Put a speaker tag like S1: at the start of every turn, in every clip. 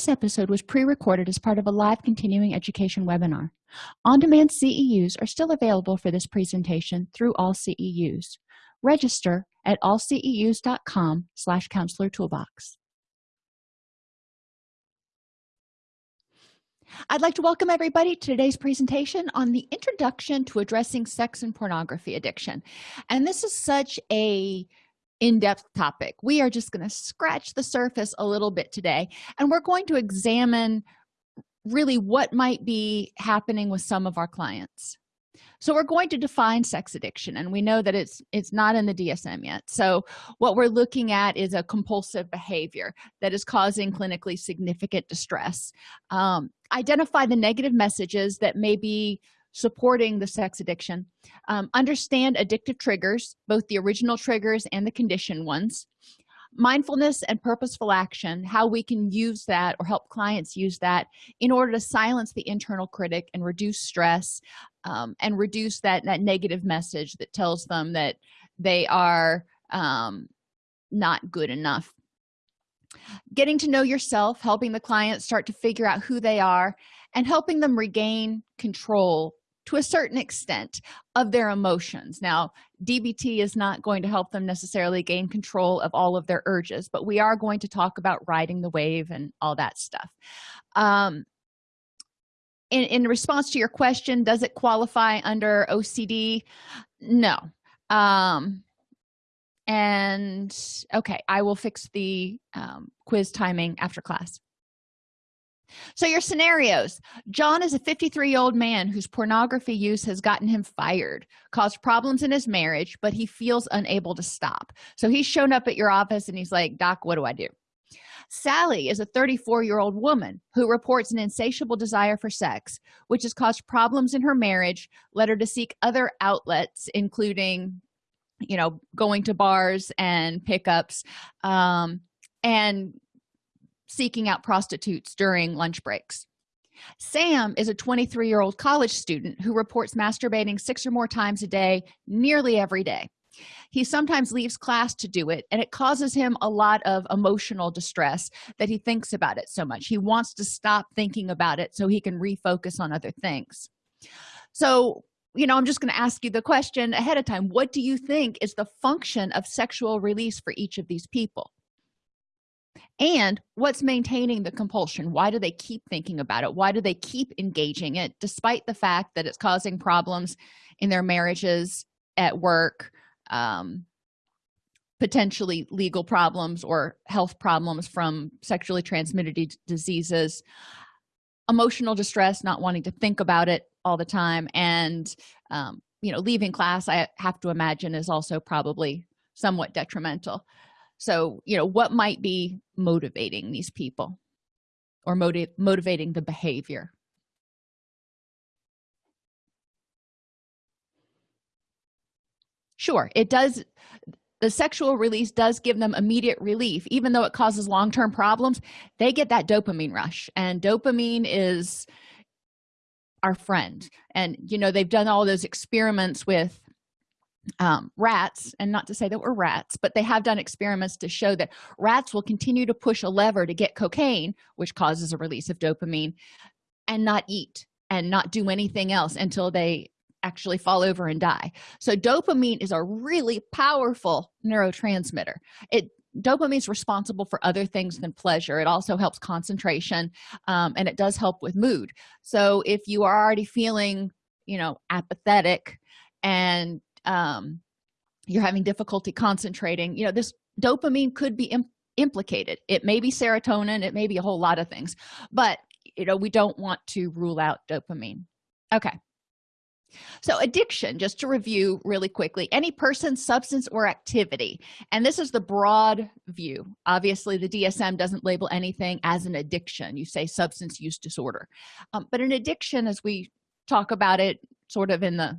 S1: this episode was pre-recorded as part of a live continuing education webinar. On-demand ceus are still available for this presentation through all ceus register at allceus.com slash counselor toolbox. I'd like to welcome everybody to today's presentation on the introduction to addressing sex and pornography addiction. And this is such a in-depth topic. We are just going to scratch the surface a little bit today, and we're going to examine really what might be happening with some of our clients. So we're going to define sex addiction and we know that it's it's not in the dsm yet. So what we're looking at is a compulsive behavior that is causing clinically significant distress. Um, identify the negative messages that may be supporting the sex addiction. Um, understand addictive triggers both the original triggers and the conditioned ones. Mindfulness and purposeful action how we can use that or help clients use that in order to silence the internal critic and reduce stress um, and reduce that that negative message that tells them that they are um, not good enough. Getting to know yourself helping the client start to figure out who they are and helping them regain control to a certain extent of their emotions. Now dbt is not going to help them necessarily gain control of all of their urges but we are going to talk about riding the wave and all that stuff. Um, in, in response to your question does it qualify under ocd no. Um, and okay i will fix the um, quiz timing after class so your scenarios. John is a 53 year old man whose pornography use has gotten him fired caused problems in his marriage but he feels unable to stop. So he's shown up at your office and he's like doc what do i do? Sally is a 34 year old woman who reports an insatiable desire for sex which has caused problems in her marriage led her to seek other outlets including you know going to bars and pickups um, and seeking out prostitutes during lunch breaks. Sam is a 23 year old college student who reports masturbating six or more times a day nearly every day. He sometimes leaves class to do it and it causes him a lot of emotional distress that he thinks about it so much. He wants to stop thinking about it so he can refocus on other things. So you know i'm just going to ask you the question ahead of time. What do you think is the function of sexual release for each of these people and what's maintaining the compulsion? Why do they keep thinking about it? Why do they keep engaging it despite the fact that it's causing problems in their marriages at work um, potentially legal problems or health problems from sexually transmitted diseases? Emotional distress not wanting to think about it all the time and um, you know leaving class i have to imagine is also probably somewhat detrimental so you know what might be motivating these people or motiv motivating the behavior? Sure it does the sexual release does give them immediate relief even though it causes long-term problems they get that dopamine rush and dopamine is our friend. And you know they've done all those experiments with um, rats and not to say that we're rats but they have done experiments to show that rats will continue to push a lever to get cocaine which causes a release of dopamine and not eat and not do anything else until they actually fall over and die. So dopamine is a really powerful neurotransmitter. It dopamine is responsible for other things than pleasure. It also helps concentration um, and it does help with mood. So if you are already feeling you know apathetic and um, you're having difficulty concentrating you know this dopamine could be Im implicated. It may be serotonin it may be a whole lot of things but you know we don't want to rule out dopamine. Okay. So addiction just to review really quickly any person substance or activity and this is the broad view. Obviously the dsm doesn't label anything as an addiction. You say substance use disorder. Um, but an addiction as we talk about it sort of in the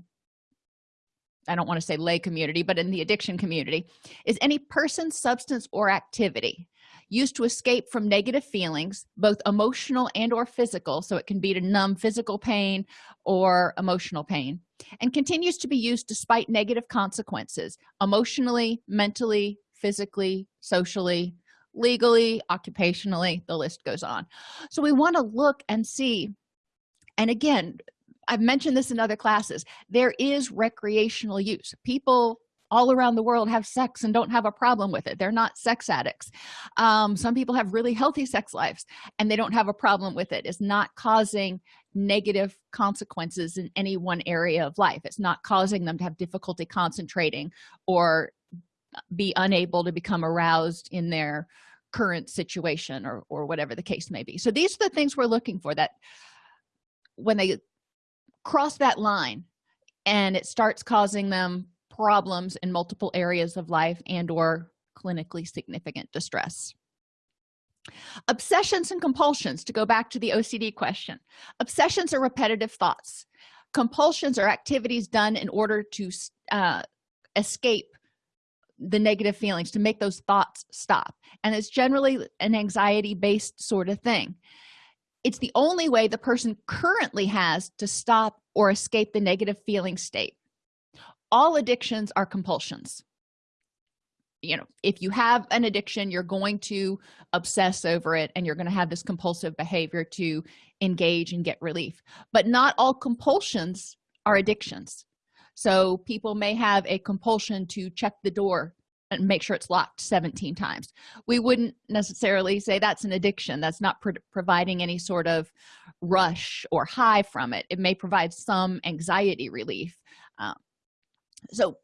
S1: i don't want to say lay community but in the addiction community is any person substance or activity used to escape from negative feelings both emotional and or physical so it can be to numb physical pain or emotional pain and continues to be used despite negative consequences emotionally mentally physically socially legally occupationally the list goes on. So we want to look and see and again i've mentioned this in other classes. There is recreational use. People all around the world have sex and don't have a problem with it. They're not sex addicts. Um, some people have really healthy sex lives and they don't have a problem with it. It's not causing negative consequences in any one area of life. It's not causing them to have difficulty concentrating or be unable to become aroused in their current situation or, or whatever the case may be. So these are the things we're looking for that when they cross that line and it starts causing them problems in multiple areas of life and or clinically significant distress. Obsessions and compulsions to go back to the ocd question. Obsessions are repetitive thoughts. Compulsions are activities done in order to uh, escape the negative feelings to make those thoughts stop. And it's generally an anxiety based sort of thing it's the only way the person currently has to stop or escape the negative feeling state. All addictions are compulsions. You know if you have an addiction you're going to obsess over it and you're going to have this compulsive behavior to engage and get relief. But not all compulsions are addictions. So people may have a compulsion to check the door and make sure it's locked 17 times. We wouldn't necessarily say that's an addiction. That's not pro providing any sort of rush or high from it. It may provide some anxiety relief. Um, so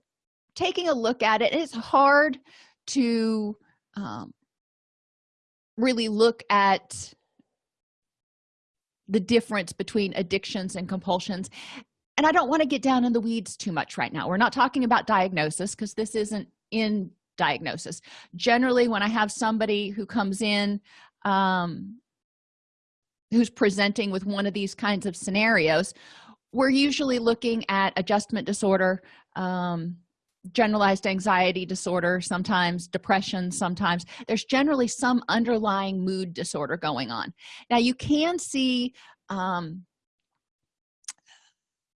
S1: taking a look at it it's hard to um, really look at the difference between addictions and compulsions. And i don't want to get down in the weeds too much right now. We're not talking about diagnosis because this isn't in diagnosis. Generally when i have somebody who comes in um, who's presenting with one of these kinds of scenarios we're usually looking at adjustment disorder um, generalized anxiety disorder sometimes depression sometimes there's generally some underlying mood disorder going on. Now you can see um,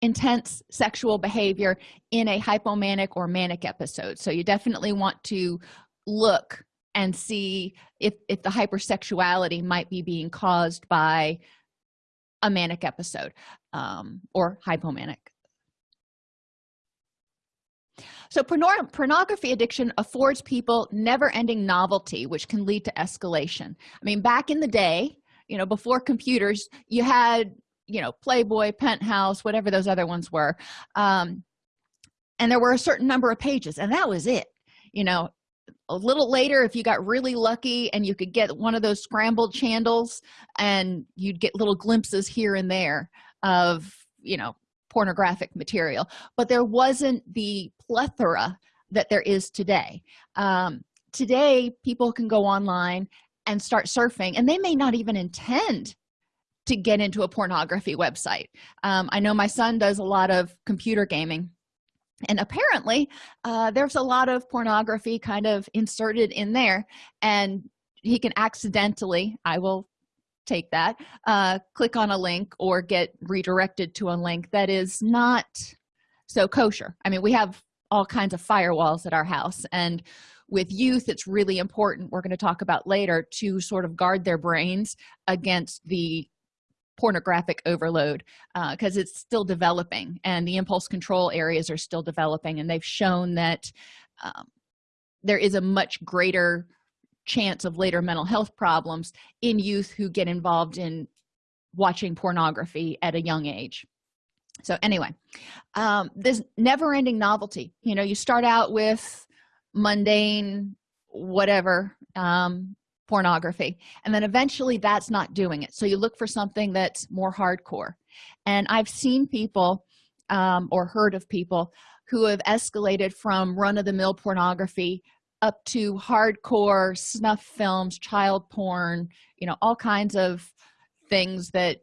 S1: intense sexual behavior in a hypomanic or manic episode. So you definitely want to look and see if if the hypersexuality might be being caused by a manic episode um, or hypomanic. So pornography addiction affords people never-ending novelty which can lead to escalation. I mean back in the day you know before computers you had you know playboy penthouse whatever those other ones were. Um and there were a certain number of pages and that was it. You know a little later if you got really lucky and you could get one of those scrambled channels and you'd get little glimpses here and there of you know pornographic material. But there wasn't the plethora that there is today. Um, today people can go online and start surfing and they may not even intend to get into a pornography website. Um, i know my son does a lot of computer gaming and apparently uh, there's a lot of pornography kind of inserted in there and he can accidentally i will take that uh, click on a link or get redirected to a link that is not so kosher. I mean we have all kinds of firewalls at our house and with youth it's really important we're going to talk about later to sort of guard their brains against the pornographic overload because uh, it's still developing and the impulse control areas are still developing and they've shown that um, there is a much greater chance of later mental health problems in youth who get involved in watching pornography at a young age. So anyway um, this never-ending novelty you know you start out with mundane whatever um, pornography. And then eventually that's not doing it. So you look for something that's more hardcore. And i've seen people um, or heard of people who have escalated from run-of-the-mill pornography up to hardcore snuff films child porn you know all kinds of things that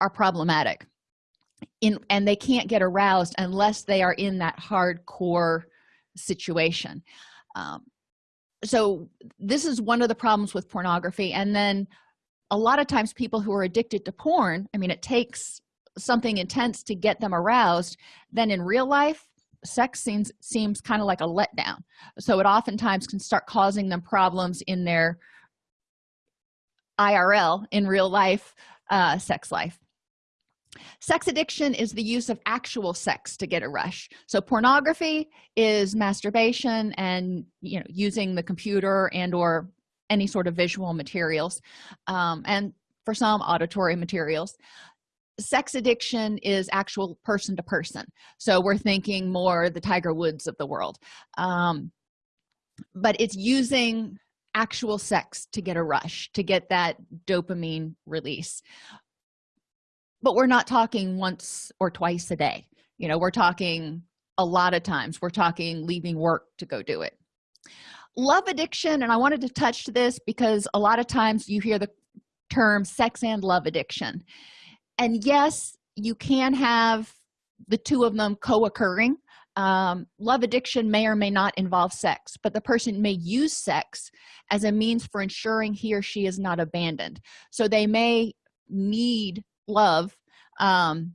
S1: are problematic. In and they can't get aroused unless they are in that hardcore situation. Um, so this is one of the problems with pornography. And then a lot of times people who are addicted to porn i mean it takes something intense to get them aroused. Then in real life sex seems seems kind of like a letdown. So it oftentimes can start causing them problems in their irl in real life uh, sex life sex addiction is the use of actual sex to get a rush. So pornography is masturbation and you know using the computer and or any sort of visual materials um, and for some auditory materials. Sex addiction is actual person to person. So we're thinking more the tiger woods of the world. Um, but it's using actual sex to get a rush to get that dopamine release but we're not talking once or twice a day. You know we're talking a lot of times. We're talking leaving work to go do it. Love addiction and i wanted to touch this because a lot of times you hear the term sex and love addiction. And yes you can have the two of them co-occurring. Um, love addiction may or may not involve sex but the person may use sex as a means for ensuring he or she is not abandoned. So they may need love um,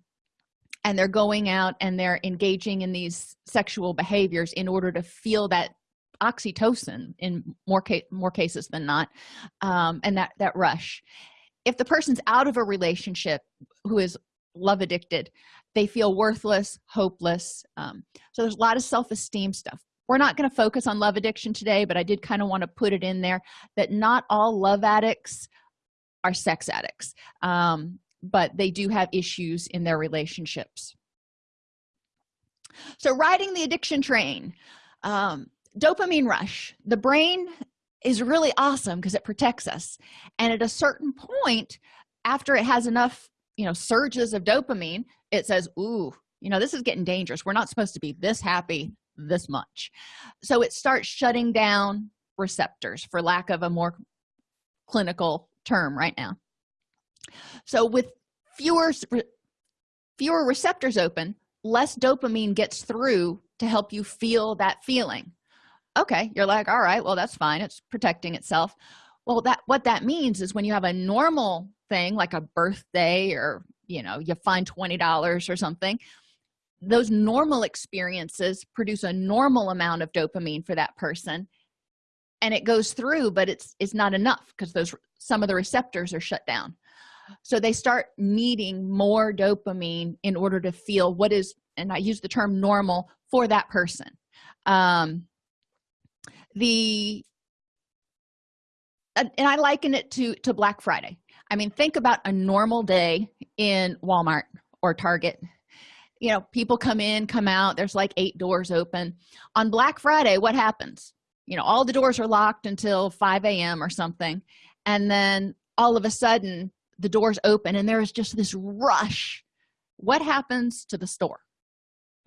S1: and they're going out and they're engaging in these sexual behaviors in order to feel that oxytocin in more case more cases than not um, and that that rush. If the person's out of a relationship who is love addicted they feel worthless hopeless um, so there's a lot of self-esteem stuff. We're not going to focus on love addiction today but i did kind of want to put it in there that not all love addicts are sex addicts. Um, but they do have issues in their relationships. So riding the addiction train um, dopamine rush the brain is really awesome because it protects us. And at a certain point after it has enough you know surges of dopamine it says ooh you know this is getting dangerous. We're not supposed to be this happy this much. So it starts shutting down receptors for lack of a more clinical term right now so with fewer fewer receptors open less dopamine gets through to help you feel that feeling. Okay you're like all right well that's fine it's protecting itself. Well that what that means is when you have a normal thing like a birthday or you know you find 20 dollars or something those normal experiences produce a normal amount of dopamine for that person and it goes through but it's it's not enough because those some of the receptors are shut down so they start needing more dopamine in order to feel what is and i use the term normal for that person. Um the and i liken it to to black friday. I mean think about a normal day in walmart or target. You know people come in come out there's like eight doors open. On black friday what happens? You know all the doors are locked until 5 a.m or something and then all of a sudden the doors open and there is just this rush. What happens to the store?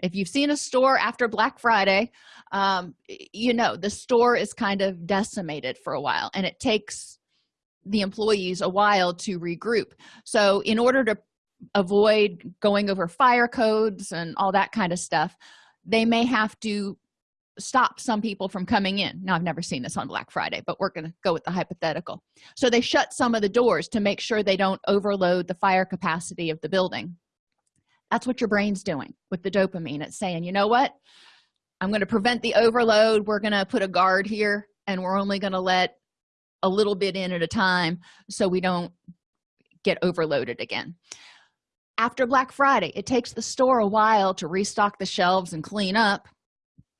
S1: If you've seen a store after black friday um, you know the store is kind of decimated for a while and it takes the employees a while to regroup. So in order to avoid going over fire codes and all that kind of stuff they may have to stop some people from coming in. Now i've never seen this on black friday but we're going to go with the hypothetical. So they shut some of the doors to make sure they don't overload the fire capacity of the building. That's what your brain's doing with the dopamine. It's saying you know what? I'm going to prevent the overload. We're going to put a guard here and we're only going to let a little bit in at a time so we don't get overloaded again. After black friday it takes the store a while to restock the shelves and clean up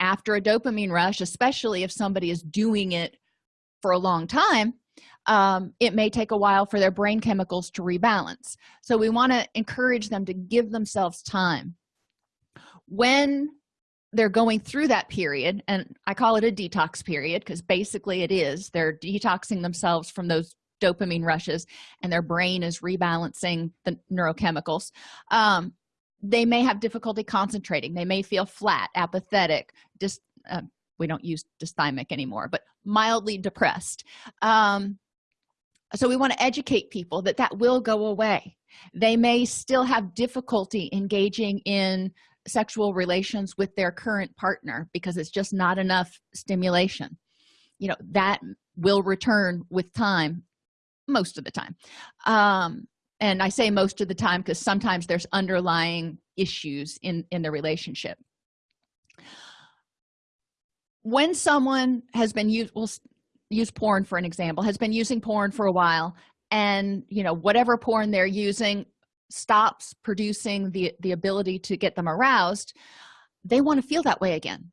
S1: after a dopamine rush especially if somebody is doing it for a long time um, it may take a while for their brain chemicals to rebalance. So we want to encourage them to give themselves time. When they're going through that period and i call it a detox period because basically it is they're detoxing themselves from those dopamine rushes and their brain is rebalancing the neurochemicals um, they may have difficulty concentrating. They may feel flat apathetic just uh, we don't use dysthymic anymore but mildly depressed. Um, so we want to educate people that that will go away. They may still have difficulty engaging in sexual relations with their current partner because it's just not enough stimulation. You know that will return with time most of the time. Um, and i say most of the time because sometimes there's underlying issues in in the relationship. When someone has been used will use porn for an example has been using porn for a while and you know whatever porn they're using stops producing the the ability to get them aroused they want to feel that way again.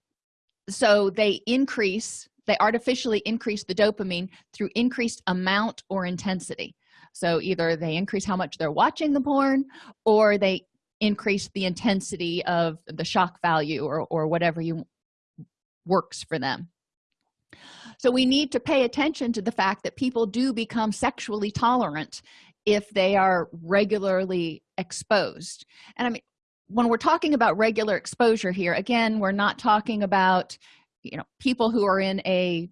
S1: So they increase they artificially increase the dopamine through increased amount or intensity so either they increase how much they're watching the porn or they increase the intensity of the shock value or, or whatever you works for them. So we need to pay attention to the fact that people do become sexually tolerant if they are regularly exposed. And i mean when we're talking about regular exposure here again we're not talking about you know people who are in a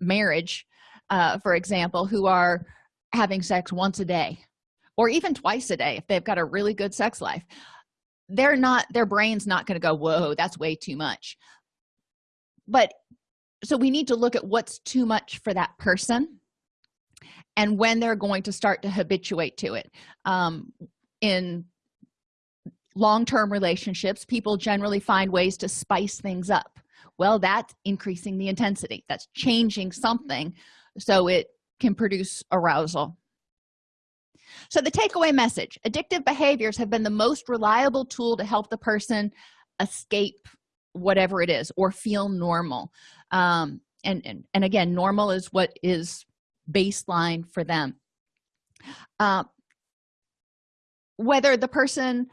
S1: marriage uh, for example who are having sex once a day or even twice a day if they've got a really good sex life they're not their brain's not going to go whoa that's way too much. But so we need to look at what's too much for that person and when they're going to start to habituate to it. Um, in long-term relationships people generally find ways to spice things up. Well that's increasing the intensity. That's changing something so it can produce arousal. So the takeaway message addictive behaviors have been the most reliable tool to help the person escape whatever it is or feel normal. Um, and, and and again normal is what is baseline for them. Uh, whether the person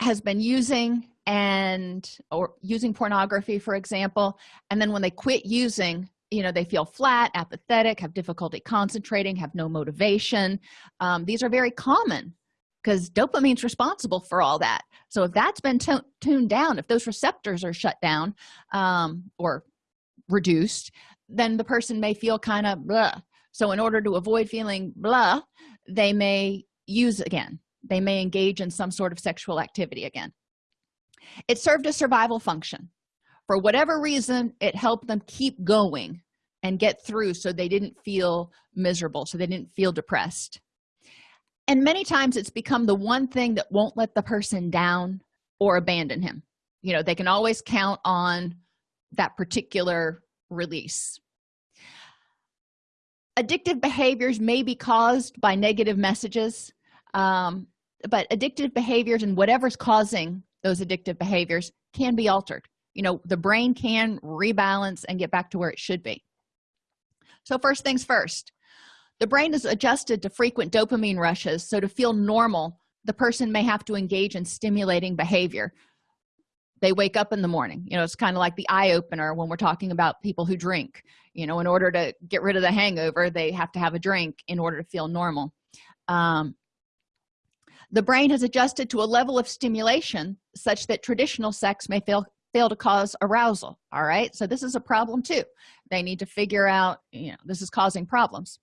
S1: has been using and or using pornography for example and then when they quit using you know they feel flat apathetic have difficulty concentrating have no motivation. Um, these are very common because dopamine's responsible for all that. So if that's been tuned down if those receptors are shut down um, or reduced then the person may feel kind of blah. So in order to avoid feeling blah they may use again. They may engage in some sort of sexual activity again. It served a survival function. For whatever reason it helped them keep going and get through so they didn't feel miserable so they didn't feel depressed. And many times it's become the one thing that won't let the person down or abandon him. You know they can always count on that particular release. Addictive behaviors may be caused by negative messages um, but addictive behaviors and whatever's causing those addictive behaviors can be altered. You know the brain can rebalance and get back to where it should be so first things first the brain is adjusted to frequent dopamine rushes so to feel normal the person may have to engage in stimulating behavior. They wake up in the morning you know it's kind of like the eye opener when we're talking about people who drink. You know in order to get rid of the hangover they have to have a drink in order to feel normal. Um, the brain has adjusted to a level of stimulation such that traditional sex may fail fail to cause arousal all right? So this is a problem too. They need to figure out you know this is causing problems.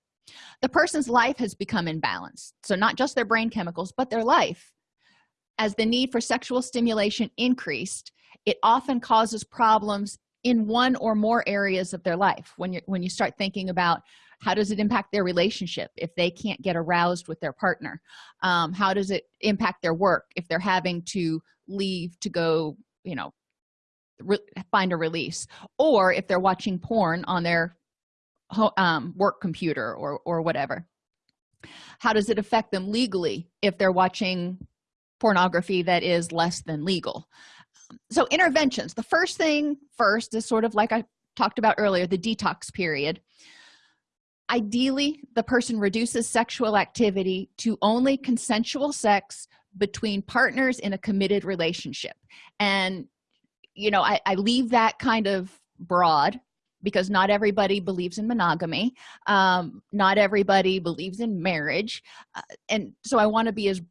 S1: The person's life has become imbalanced. So not just their brain chemicals but their life. As the need for sexual stimulation increased it often causes problems in one or more areas of their life. When you when you start thinking about how does it impact their relationship if they can't get aroused with their partner? Um, how does it impact their work if they're having to leave to go you know find a release or if they're watching porn on their um, work computer or or whatever. How does it affect them legally if they're watching pornography that is less than legal? So interventions. The first thing first is sort of like i talked about earlier the detox period. Ideally the person reduces sexual activity to only consensual sex between partners in a committed relationship. And you know I, I leave that kind of broad because not everybody believes in monogamy. Um, not everybody believes in marriage. Uh, and so i want to be as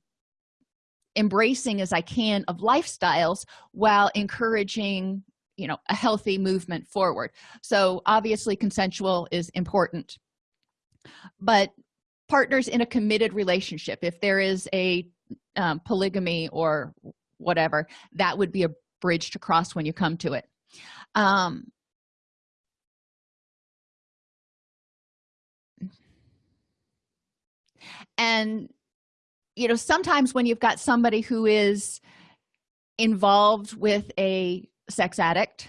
S1: embracing as i can of lifestyles while encouraging you know a healthy movement forward. So obviously consensual is important. But partners in a committed relationship if there is a um, polygamy or whatever that would be a bridge to cross when you come to it. Um, and you know sometimes when you've got somebody who is involved with a sex addict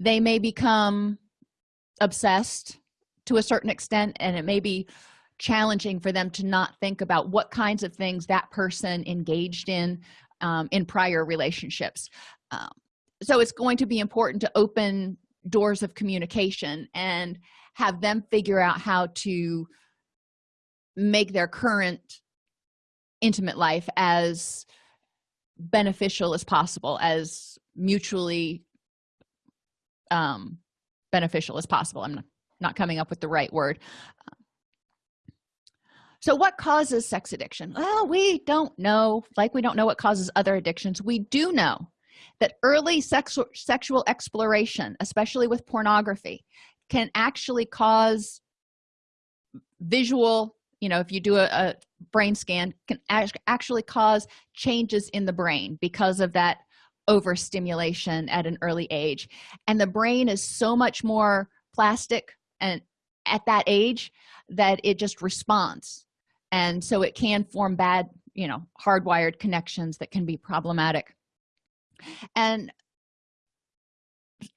S1: they may become obsessed to a certain extent and it may be challenging for them to not think about what kinds of things that person engaged in um, in prior relationships um, so it's going to be important to open doors of communication and have them figure out how to make their current intimate life as beneficial as possible as mutually um, beneficial as possible. I'm not coming up with the right word. So what causes sex addiction? Well we don't know. Like we don't know what causes other addictions. We do know that early sexual sexual exploration especially with pornography can actually cause visual you know if you do a, a brain scan can actually cause changes in the brain because of that overstimulation at an early age. And the brain is so much more plastic and at that age that it just responds. And so it can form bad you know hardwired connections that can be problematic and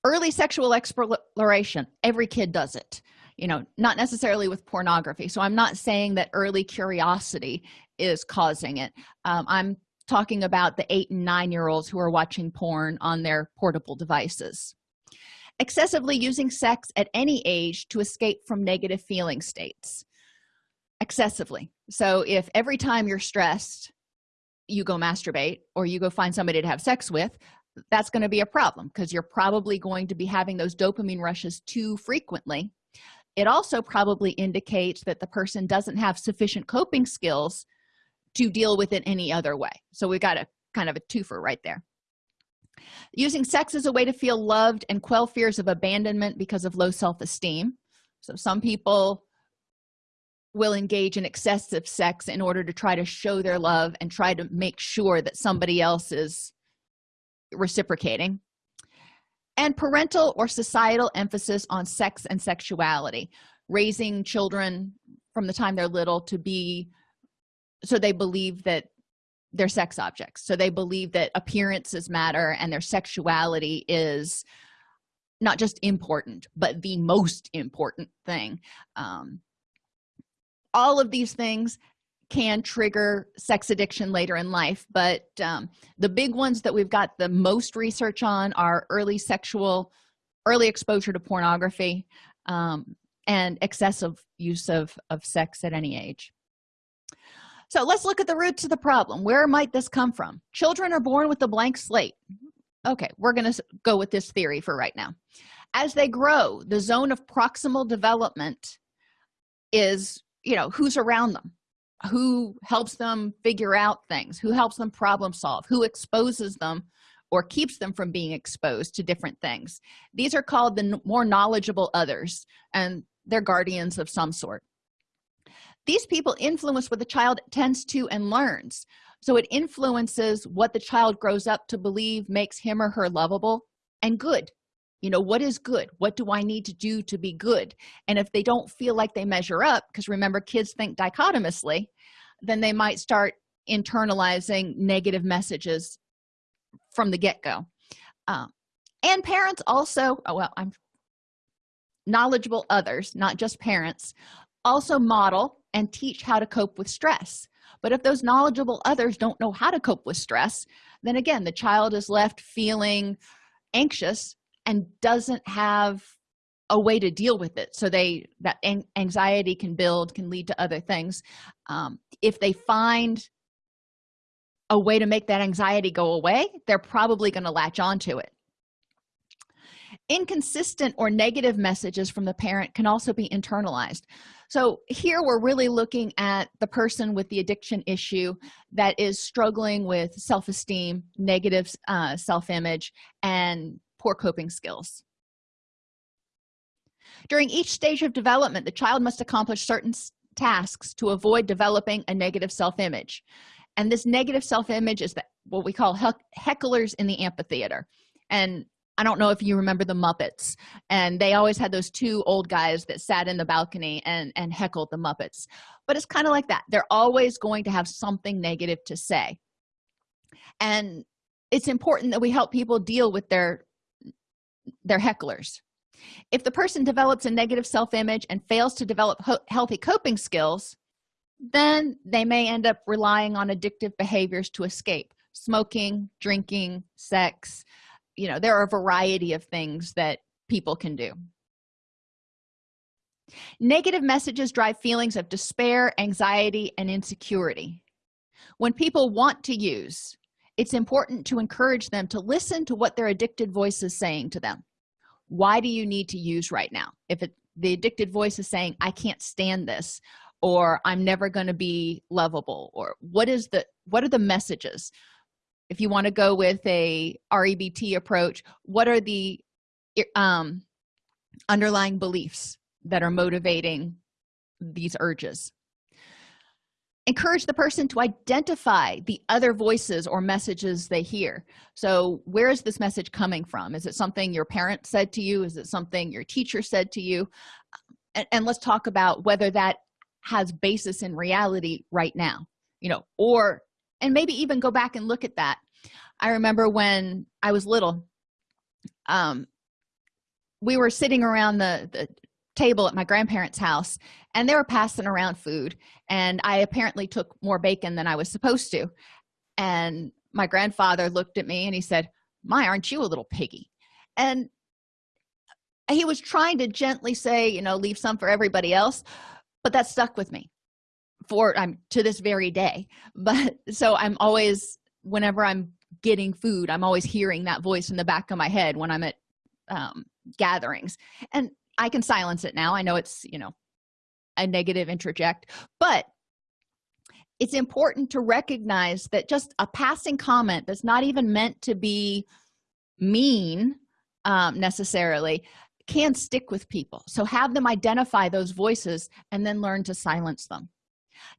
S1: early sexual exploration every kid does it you know not necessarily with pornography. So i'm not saying that early curiosity is causing it. Um, i'm talking about the eight and nine year olds who are watching porn on their portable devices. Excessively using sex at any age to escape from negative feeling states. Excessively. So if every time you're stressed you go masturbate or you go find somebody to have sex with that's going to be a problem because you're probably going to be having those dopamine rushes too frequently. It also probably indicates that the person doesn't have sufficient coping skills to deal with it any other way. So we've got a kind of a twofer right there. Using sex as a way to feel loved and quell fears of abandonment because of low self-esteem. So some people will engage in excessive sex in order to try to show their love and try to make sure that somebody else is reciprocating. And parental or societal emphasis on sex and sexuality raising children from the time they're little to be so they believe that they're sex objects. So they believe that appearances matter and their sexuality is not just important but the most important thing um, all of these things can trigger sex addiction later in life but um, the big ones that we've got the most research on are early sexual early exposure to pornography um, and excessive use of of sex at any age. So let's look at the roots of the problem. Where might this come from? Children are born with a blank slate. Okay we're going to go with this theory for right now. As they grow the zone of proximal development is you know who's around them who helps them figure out things who helps them problem solve who exposes them or keeps them from being exposed to different things. These are called the more knowledgeable others and they're guardians of some sort. These people influence what the child tends to and learns. So it influences what the child grows up to believe makes him or her lovable and good you know what is good? What do i need to do to be good? And if they don't feel like they measure up because remember kids think dichotomously then they might start internalizing negative messages from the get-go. Um, and parents also oh, well i'm knowledgeable others not just parents also model and teach how to cope with stress. But if those knowledgeable others don't know how to cope with stress then again the child is left feeling anxious and doesn't have a way to deal with it. So they that anxiety can build can lead to other things. Um, if they find a way to make that anxiety go away they're probably going to latch onto it. Inconsistent or negative messages from the parent can also be internalized. So here we're really looking at the person with the addiction issue that is struggling with self-esteem negative uh, self-image and poor coping skills. During each stage of development the child must accomplish certain tasks to avoid developing a negative self-image. And this negative self-image is that what we call hecklers in the amphitheater. And i don't know if you remember the muppets. And they always had those two old guys that sat in the balcony and and heckled the muppets. But it's kind of like that. They're always going to have something negative to say. And it's important that we help people deal with their they're hecklers. If the person develops a negative self-image and fails to develop healthy coping skills then they may end up relying on addictive behaviors to escape. Smoking drinking sex you know there are a variety of things that people can do. Negative messages drive feelings of despair anxiety and insecurity. When people want to use it's important to encourage them to listen to what their addicted voice is saying to them. Why do you need to use right now? If it, the addicted voice is saying i can't stand this or i'm never going to be lovable or what is the what are the messages? If you want to go with a rebt approach what are the um, underlying beliefs that are motivating these urges encourage the person to identify the other voices or messages they hear. So where is this message coming from? Is it something your parent said to you? Is it something your teacher said to you? And, and let's talk about whether that has basis in reality right now you know or and maybe even go back and look at that. I remember when i was little um we were sitting around the the table at my grandparents house and they were passing around food and i apparently took more bacon than i was supposed to. And my grandfather looked at me and he said my aren't you a little piggy? And he was trying to gently say you know leave some for everybody else but that stuck with me for i'm to this very day. But so i'm always whenever i'm getting food i'm always hearing that voice in the back of my head when i'm at um, gatherings. And i can silence it now. I know it's you know a negative introject but it's important to recognize that just a passing comment that's not even meant to be mean um, necessarily can stick with people. So have them identify those voices and then learn to silence them.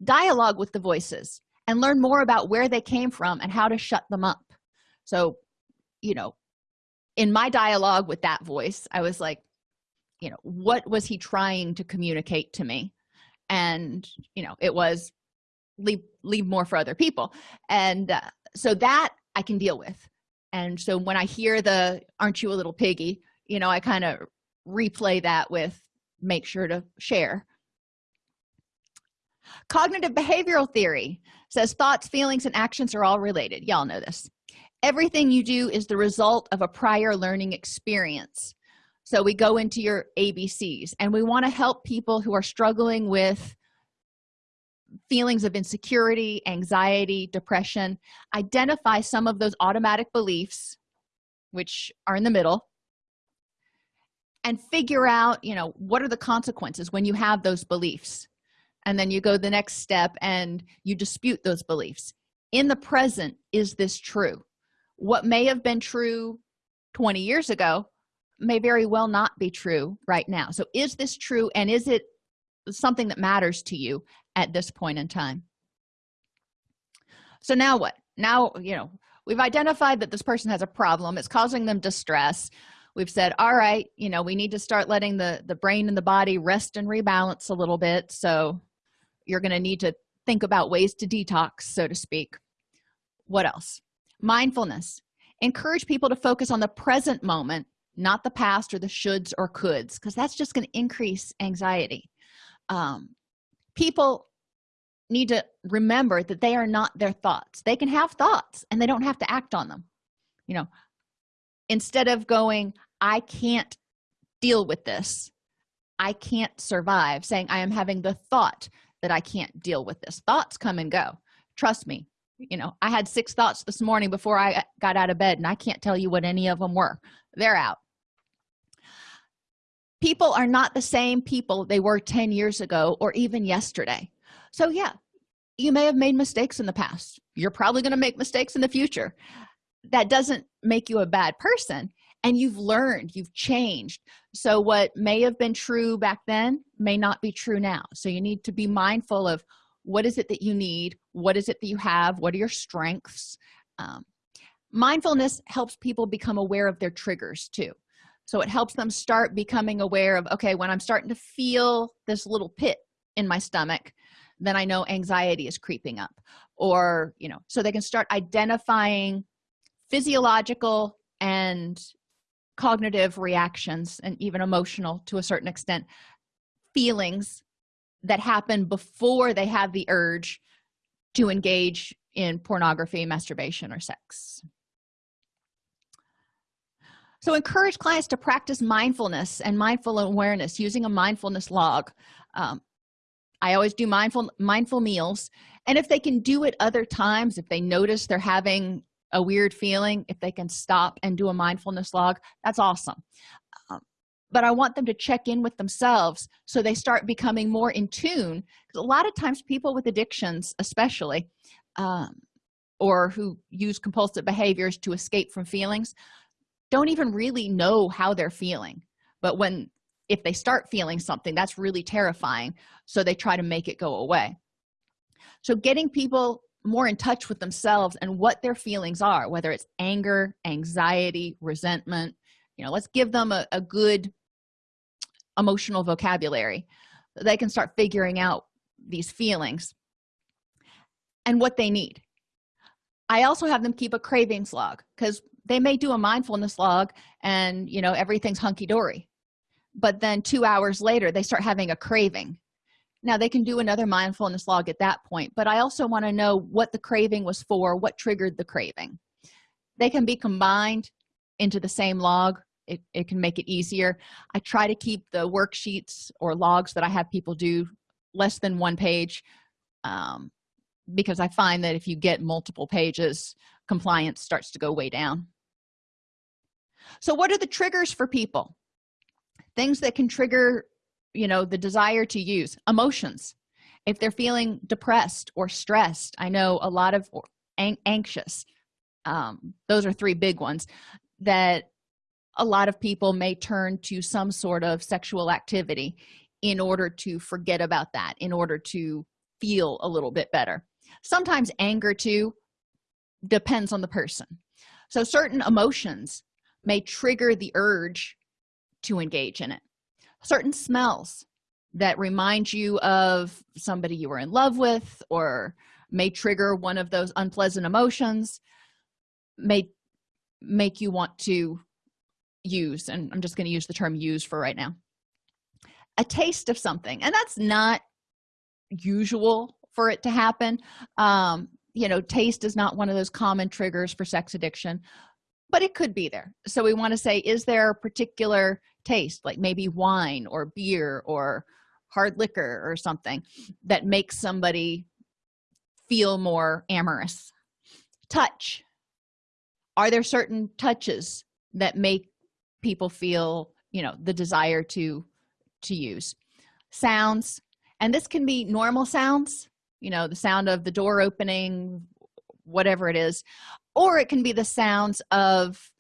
S1: Dialogue with the voices and learn more about where they came from and how to shut them up. So you know in my dialogue with that voice i was like you know what was he trying to communicate to me? And you know it was leave leave more for other people. And uh, so that i can deal with. And so when i hear the aren't you a little piggy? you know i kind of replay that with make sure to share. Cognitive behavioral theory says thoughts feelings and actions are all related. Y'all know this. Everything you do is the result of a prior learning experience so we go into your abcs and we want to help people who are struggling with feelings of insecurity anxiety depression identify some of those automatic beliefs which are in the middle and figure out you know what are the consequences when you have those beliefs. And then you go the next step and you dispute those beliefs. In the present is this true? What may have been true 20 years ago may very well not be true right now. So is this true and is it something that matters to you at this point in time? So now what? Now you know we've identified that this person has a problem. It's causing them distress. We've said all right you know we need to start letting the the brain and the body rest and rebalance a little bit so you're going to need to think about ways to detox so to speak. What else? Mindfulness. Encourage people to focus on the present moment not the past or the shoulds or coulds because that's just going to increase anxiety. Um, people need to remember that they are not their thoughts. They can have thoughts and they don't have to act on them. You know instead of going i can't deal with this. I can't survive saying i am having the thought that i can't deal with this. Thoughts come and go. Trust me you know i had six thoughts this morning before i got out of bed and i can't tell you what any of them were. They're out people are not the same people they were 10 years ago or even yesterday. So yeah you may have made mistakes in the past. You're probably going to make mistakes in the future. That doesn't make you a bad person and you've learned you've changed. So what may have been true back then may not be true now. So you need to be mindful of what is it that you need what is it that you have what are your strengths? Um, mindfulness helps people become aware of their triggers too so it helps them start becoming aware of okay when i'm starting to feel this little pit in my stomach then i know anxiety is creeping up. Or you know so they can start identifying physiological and cognitive reactions and even emotional to a certain extent feelings that happen before they have the urge to engage in pornography masturbation or sex so encourage clients to practice mindfulness and mindful awareness using a mindfulness log. Um, i always do mindful mindful meals. And if they can do it other times if they notice they're having a weird feeling if they can stop and do a mindfulness log that's awesome. Um, but i want them to check in with themselves so they start becoming more in tune because a lot of times people with addictions especially um, or who use compulsive behaviors to escape from feelings don't even really know how they're feeling. But when if they start feeling something that's really terrifying. So they try to make it go away. So getting people more in touch with themselves and what their feelings are whether it's anger anxiety resentment you know let's give them a, a good emotional vocabulary. They can start figuring out these feelings and what they need. I also have them keep a cravings log because they may do a mindfulness log and you know everything's hunky-dory but then two hours later they start having a craving. Now they can do another mindfulness log at that point but i also want to know what the craving was for what triggered the craving. They can be combined into the same log. It, it can make it easier. I try to keep the worksheets or logs that i have people do less than one page um, because i find that if you get multiple pages compliance starts to go way down so what are the triggers for people? Things that can trigger you know the desire to use. Emotions. If they're feeling depressed or stressed i know a lot of an anxious um, those are three big ones that a lot of people may turn to some sort of sexual activity in order to forget about that in order to feel a little bit better. Sometimes anger too depends on the person. So certain emotions may trigger the urge to engage in it. Certain smells that remind you of somebody you were in love with or may trigger one of those unpleasant emotions may make you want to use and i'm just going to use the term use for right now a taste of something. And that's not usual for it to happen. Um you know taste is not one of those common triggers for sex addiction but it could be there. So we want to say is there a particular taste like maybe wine or beer or hard liquor or something that makes somebody feel more amorous? Touch. Are there certain touches that make people feel you know the desire to to use? Sounds. And this can be normal sounds you know the sound of the door opening whatever it is or it can be the sounds of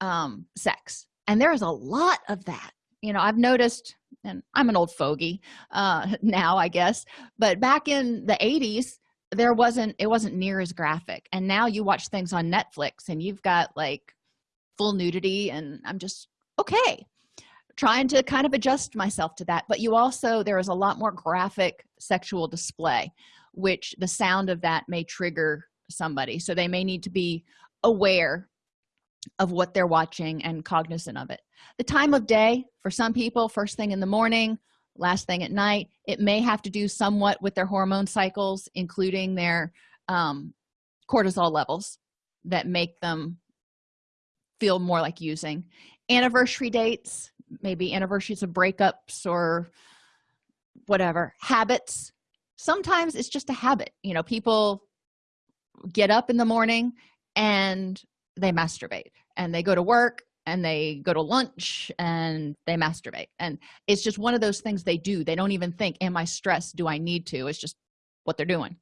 S1: um, sex. And there is a lot of that. You know i've noticed and i'm an old fogey uh, now i guess but back in the 80s there wasn't it wasn't near as graphic. And now you watch things on netflix and you've got like full nudity and i'm just okay trying to kind of adjust myself to that. But you also there is a lot more graphic sexual display which the sound of that may trigger somebody. So they may need to be aware of what they're watching and cognizant of it. The time of day for some people first thing in the morning last thing at night it may have to do somewhat with their hormone cycles including their um, cortisol levels that make them feel more like using. Anniversary dates maybe anniversaries of breakups or whatever habits. Sometimes it's just a habit. You know people get up in the morning and they masturbate. And they go to work and they go to lunch and they masturbate. And it's just one of those things they do. They don't even think am i stressed? Do i need to? It's just what they're doing.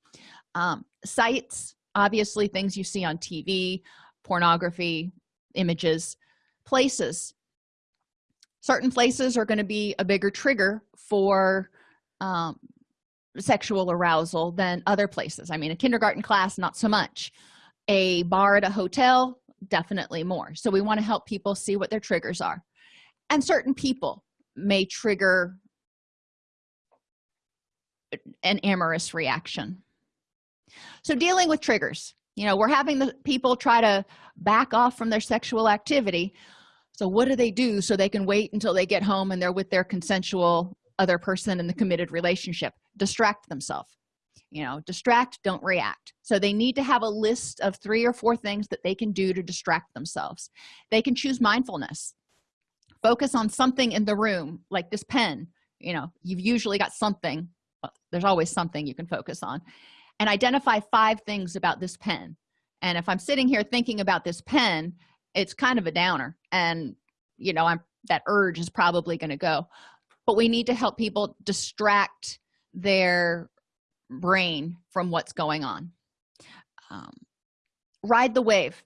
S1: Um, sites obviously things you see on tv pornography images places. Certain places are going to be a bigger trigger for um, sexual arousal than other places. I mean a kindergarten class not so much. A bar at a hotel definitely more. So we want to help people see what their triggers are. And certain people may trigger an amorous reaction. So dealing with triggers you know we're having the people try to back off from their sexual activity. So what do they do so they can wait until they get home and they're with their consensual other person in the committed relationship distract themselves you know distract don't react. So they need to have a list of three or four things that they can do to distract themselves. They can choose mindfulness. Focus on something in the room like this pen you know you've usually got something there's always something you can focus on and identify five things about this pen. And if i'm sitting here thinking about this pen it's kind of a downer and you know i'm that urge is probably going to go. But we need to help people distract their brain from what's going on. Um, ride the wave.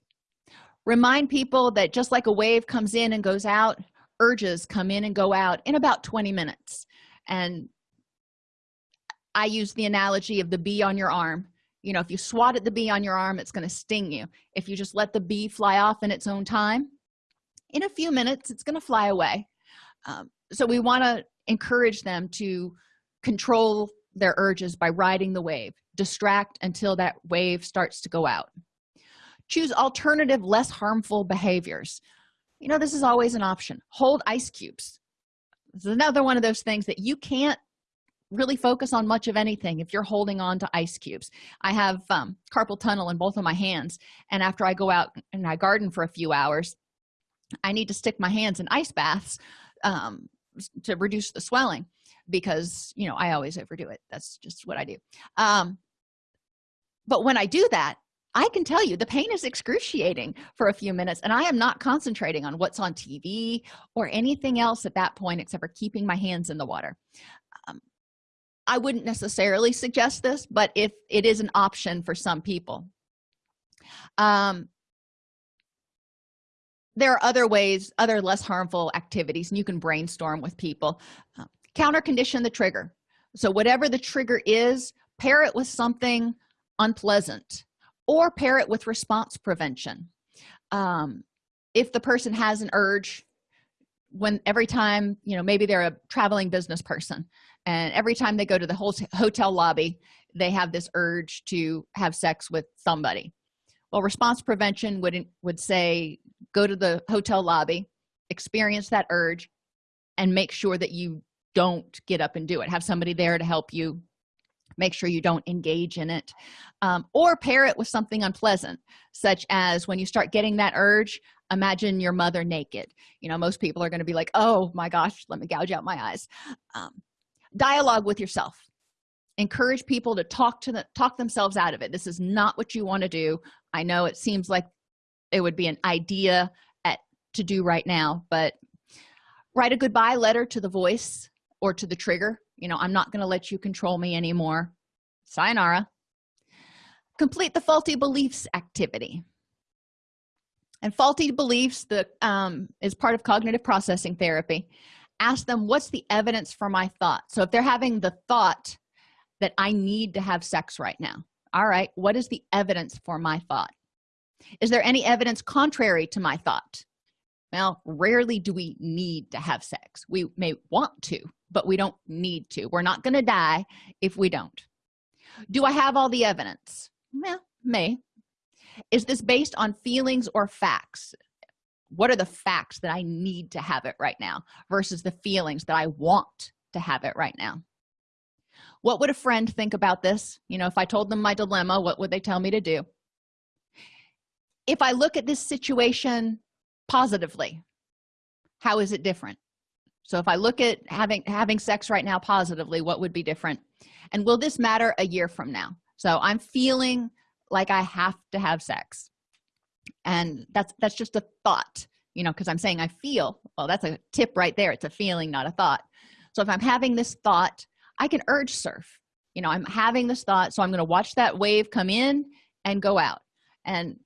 S1: Remind people that just like a wave comes in and goes out urges come in and go out in about 20 minutes. And i use the analogy of the bee on your arm. You know if you swat at the bee on your arm it's going to sting you. If you just let the bee fly off in its own time in a few minutes it's going to fly away. Um, so we want to encourage them to control their urges by riding the wave distract until that wave starts to go out. Choose alternative less harmful behaviors. You know this is always an option. Hold ice cubes. This is another one of those things that you can't really focus on much of anything if you're holding on to ice cubes. I have um, carpal tunnel in both of my hands and after i go out and i garden for a few hours i need to stick my hands in ice baths um, to reduce the swelling because you know i always overdo it. That's just what i do. Um but when i do that i can tell you the pain is excruciating for a few minutes and i am not concentrating on what's on tv or anything else at that point except for keeping my hands in the water. Um, i wouldn't necessarily suggest this but if it is an option for some people. Um there are other ways other less harmful activities and you can brainstorm with people. Uh, counter condition the trigger. So whatever the trigger is pair it with something unpleasant or pair it with response prevention. Um, if the person has an urge when every time you know maybe they're a traveling business person and every time they go to the hotel lobby they have this urge to have sex with somebody. Well response prevention would would say go to the hotel lobby experience that urge and make sure that you don't get up and do it. Have somebody there to help you make sure you don't engage in it um, or pair it with something unpleasant such as when you start getting that urge imagine your mother naked. You know most people are going to be like oh my gosh let me gouge out my eyes. Um, dialogue with yourself. Encourage people to talk to the talk themselves out of it. This is not what you want to do. I know it seems like it would be an idea at to do right now but write a goodbye letter to the voice or to the trigger. You know i'm not going to let you control me anymore. Sayonara. Complete the faulty beliefs activity. And faulty beliefs that um, is part of cognitive processing therapy. Ask them what's the evidence for my thought? So if they're having the thought that i need to have sex right now all right what is the evidence for my thought? Is there any evidence contrary to my thought? Well rarely do we need to have sex. We may want to but we don't need to. We're not going to die if we don't. Do i have all the evidence? Well may. Is this based on feelings or facts? What are the facts that i need to have it right now versus the feelings that i want to have it right now? What would a friend think about this? You know if i told them my dilemma what would they tell me to do? If i look at this situation positively how is it different so if i look at having having sex right now positively what would be different? And will this matter a year from now? So i'm feeling like i have to have sex. And that's that's just a thought you know because i'm saying i feel well that's a tip right there. It's a feeling not a thought. So if i'm having this thought i can urge surf. You know i'm having this thought so i'm going to watch that wave come in and go out. And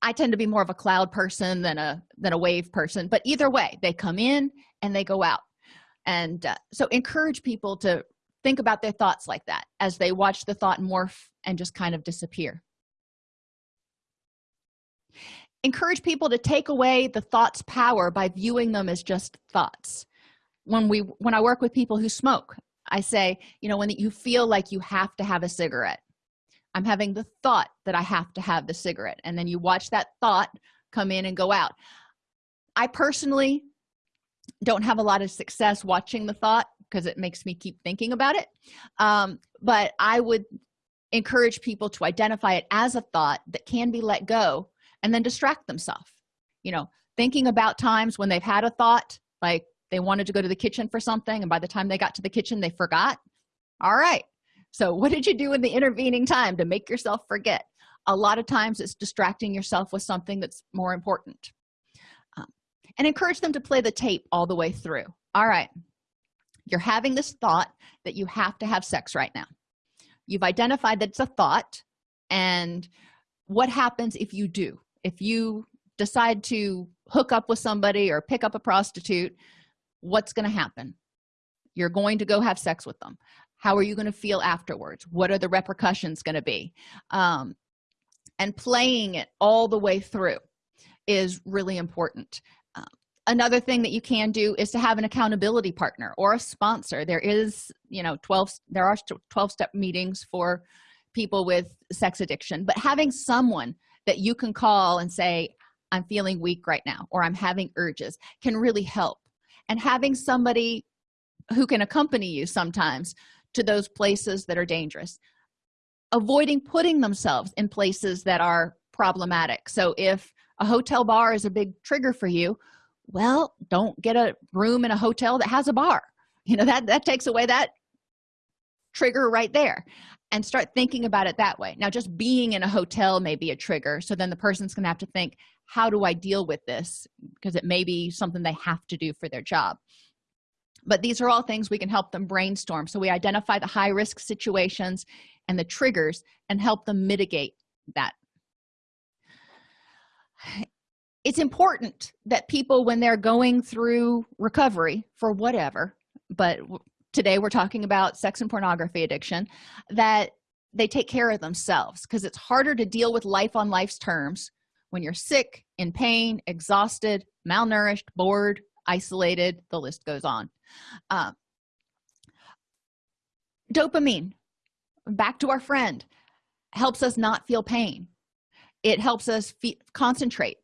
S1: i tend to be more of a cloud person than a than a wave person but either way they come in and they go out. And uh, so encourage people to think about their thoughts like that as they watch the thought morph and just kind of disappear. Encourage people to take away the thoughts power by viewing them as just thoughts. When we when i work with people who smoke i say you know when you feel like you have to have a cigarette i'm having the thought that i have to have the cigarette. And then you watch that thought come in and go out. I personally don't have a lot of success watching the thought because it makes me keep thinking about it. Um, but i would encourage people to identify it as a thought that can be let go and then distract themselves. You know thinking about times when they've had a thought like they wanted to go to the kitchen for something and by the time they got to the kitchen they forgot. All right. So what did you do in the intervening time to make yourself forget? A lot of times it's distracting yourself with something that's more important and encourage them to play the tape all the way through. All right. You're having this thought that you have to have sex right now. You've identified that it's a thought and what happens if you do? If you decide to hook up with somebody or pick up a prostitute what's going to happen? You're going to go have sex with them. How are you going to feel afterwards? What are the repercussions going to be? Um, and playing it all the way through is really important another thing that you can do is to have an accountability partner or a sponsor. There is you know 12 there are 12 step meetings for people with sex addiction but having someone that you can call and say i'm feeling weak right now or i'm having urges can really help. And having somebody who can accompany you sometimes to those places that are dangerous. Avoiding putting themselves in places that are problematic. So if a hotel bar is a big trigger for you well don't get a room in a hotel that has a bar. You know that that takes away that trigger right there. And start thinking about it that way. Now just being in a hotel may be a trigger. So then the person's gonna have to think how do i deal with this? Because it may be something they have to do for their job. But these are all things we can help them brainstorm. So we identify the high risk situations and the triggers and help them mitigate that it's important that people when they're going through recovery for whatever but today we're talking about sex and pornography addiction that they take care of themselves because it's harder to deal with life on life's terms when you're sick in pain exhausted malnourished bored isolated the list goes on. Uh, dopamine back to our friend helps us not feel pain. It helps us concentrate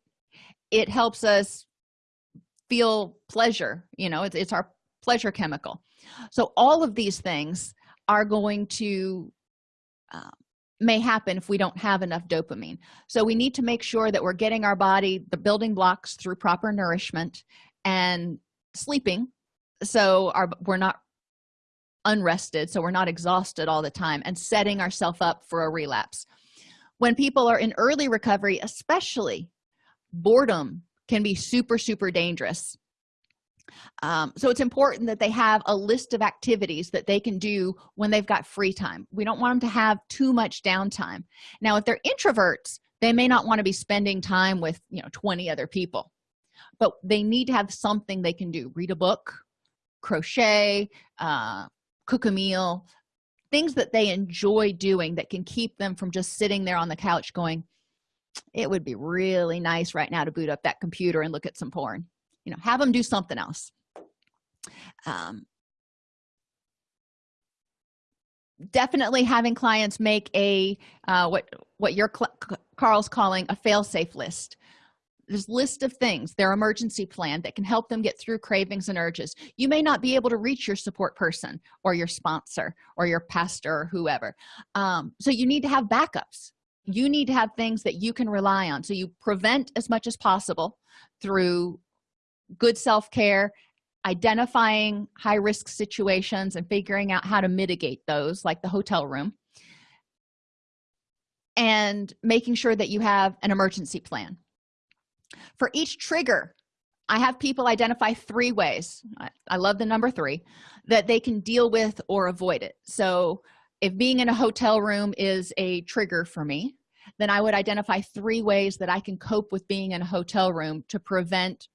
S1: it helps us feel pleasure you know it's, it's our pleasure chemical. So all of these things are going to uh, may happen if we don't have enough dopamine. So we need to make sure that we're getting our body the building blocks through proper nourishment and sleeping. So our we're not unrested so we're not exhausted all the time and setting ourselves up for a relapse. When people are in early recovery especially boredom can be super super dangerous. Um, so it's important that they have a list of activities that they can do when they've got free time. We don't want them to have too much downtime. Now if they're introverts they may not want to be spending time with you know 20 other people. But they need to have something they can do. Read a book crochet uh, cook a meal things that they enjoy doing that can keep them from just sitting there on the couch going it would be really nice right now to boot up that computer and look at some porn you know have them do something else. Um, definitely having clients make a uh, what what your carl's calling a fail-safe list. This list of things their emergency plan that can help them get through cravings and urges. You may not be able to reach your support person or your sponsor or your pastor or whoever. Um, so you need to have backups you need to have things that you can rely on. So you prevent as much as possible through good self-care identifying high-risk situations and figuring out how to mitigate those like the hotel room and making sure that you have an emergency plan. For each trigger i have people identify three ways I, I, love the number three that they can deal with or avoid it. So if being in a hotel room is a trigger for me then i would identify three ways that i can cope with being in a hotel room to prevent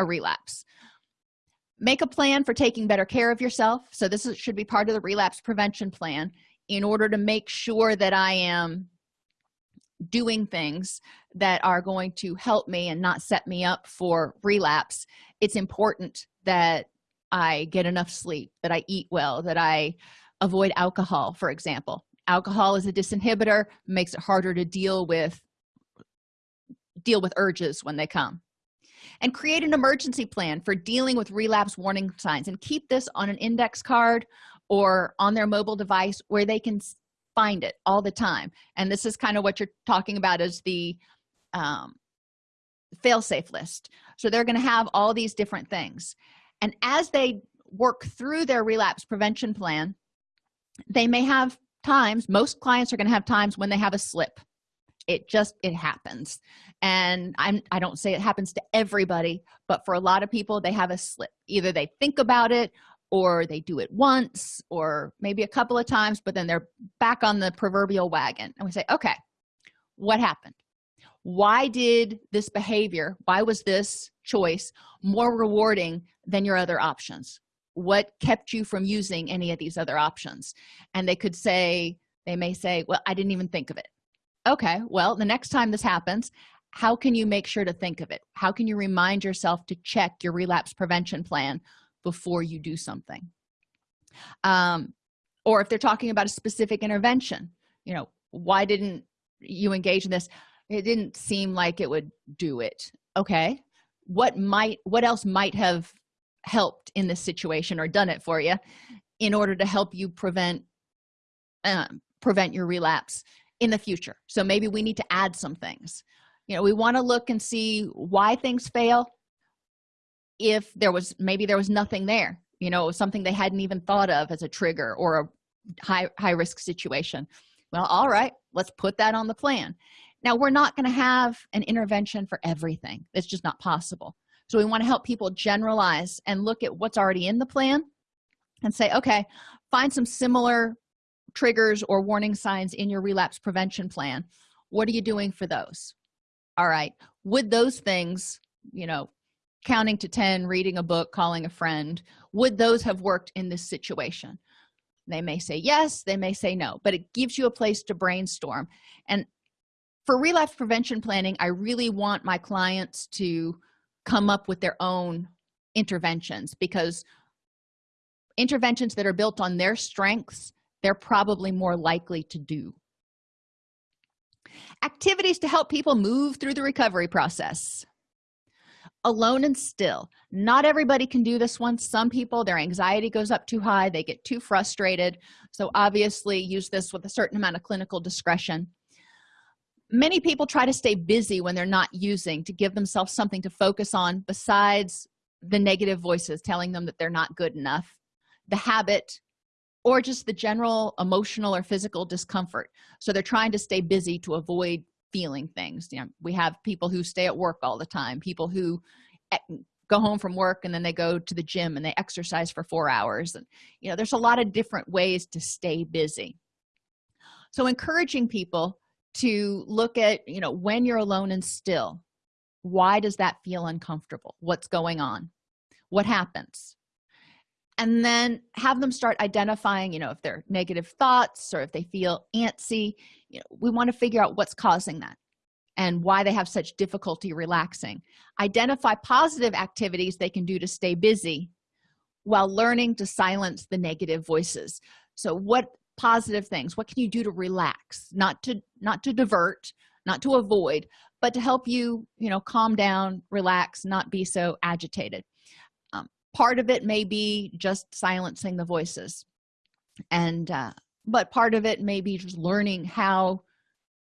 S1: a relapse. Make a plan for taking better care of yourself. So this is, should be part of the relapse prevention plan in order to make sure that i am doing things that are going to help me and not set me up for relapse. It's important that i get enough sleep that i eat well that i avoid alcohol for example alcohol is a disinhibitor makes it harder to deal with deal with urges when they come. And create an emergency plan for dealing with relapse warning signs and keep this on an index card or on their mobile device where they can find it all the time. And this is kind of what you're talking about as the um, fail-safe list. So they're going to have all these different things. And as they work through their relapse prevention plan they may have times most clients are going to have times when they have a slip. It just it happens. And i'm i don't say it happens to everybody but for a lot of people they have a slip. Either they think about it or they do it once or maybe a couple of times but then they're back on the proverbial wagon. And we say okay what happened? Why did this behavior why was this choice more rewarding than your other options what kept you from using any of these other options? And they could say they may say well i didn't even think of it. Okay well the next time this happens how can you make sure to think of it? How can you remind yourself to check your relapse prevention plan before you do something? Um, or if they're talking about a specific intervention you know why didn't you engage in this? It didn't seem like it would do it. Okay what might what else might have helped in this situation or done it for you in order to help you prevent um, prevent your relapse in the future. So maybe we need to add some things. You know we want to look and see why things fail. If there was maybe there was nothing there you know something they hadn't even thought of as a trigger or a high high risk situation. Well all right let's put that on the plan. Now we're not going to have an intervention for everything. It's just not possible so we want to help people generalize and look at what's already in the plan and say okay find some similar triggers or warning signs in your relapse prevention plan. What are you doing for those? All right would those things you know counting to 10 reading a book calling a friend would those have worked in this situation? They may say yes they may say no but it gives you a place to brainstorm. And for relapse prevention planning i really want my clients to come up with their own interventions because interventions that are built on their strengths they're probably more likely to do. Activities to help people move through the recovery process. Alone and still. Not everybody can do this one some people their anxiety goes up too high. They get too frustrated. So obviously use this with a certain amount of clinical discretion many people try to stay busy when they're not using to give themselves something to focus on besides the negative voices telling them that they're not good enough the habit or just the general emotional or physical discomfort. So they're trying to stay busy to avoid feeling things. You know we have people who stay at work all the time people who eh, go home from work and then they go to the gym and they exercise for four hours. And you know there's a lot of different ways to stay busy. So encouraging people to look at you know when you're alone and still why does that feel uncomfortable? What's going on? What happens? And then have them start identifying you know if they're negative thoughts or if they feel antsy you know we want to figure out what's causing that and why they have such difficulty relaxing. Identify positive activities they can do to stay busy while learning to silence the negative voices. So what positive things. What can you do to relax? Not to not to divert not to avoid but to help you you know calm down relax not be so agitated. Um, part of it may be just silencing the voices. And uh, but part of it may be just learning how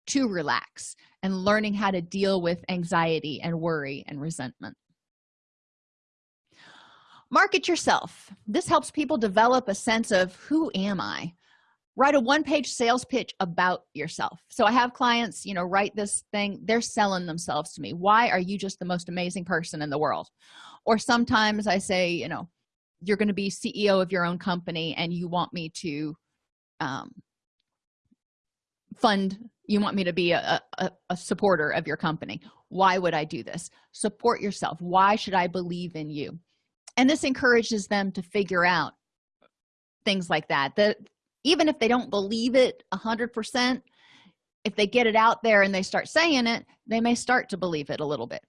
S1: to relax and learning how to deal with anxiety and worry and resentment. Market yourself. This helps people develop a sense of who am i write a one-page sales pitch about yourself. So i have clients you know write this thing they're selling themselves to me. Why are you just the most amazing person in the world? Or sometimes i say you know you're going to be ceo of your own company and you want me to um, fund you want me to be a, a, a supporter of your company. Why would i do this? Support yourself. Why should i believe in you? And this encourages them to figure out things like that. That even if they don't believe it a hundred percent if they get it out there and they start saying it they may start to believe it a little bit.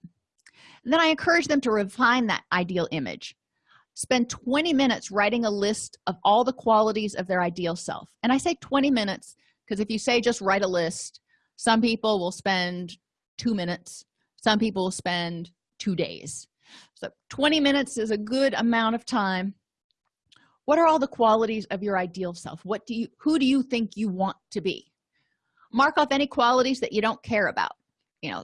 S1: And then i encourage them to refine that ideal image. Spend 20 minutes writing a list of all the qualities of their ideal self. And i say 20 minutes because if you say just write a list some people will spend two minutes some people will spend two days. So 20 minutes is a good amount of time what are all the qualities of your ideal self? What do you who do you think you want to be? Mark off any qualities that you don't care about. You know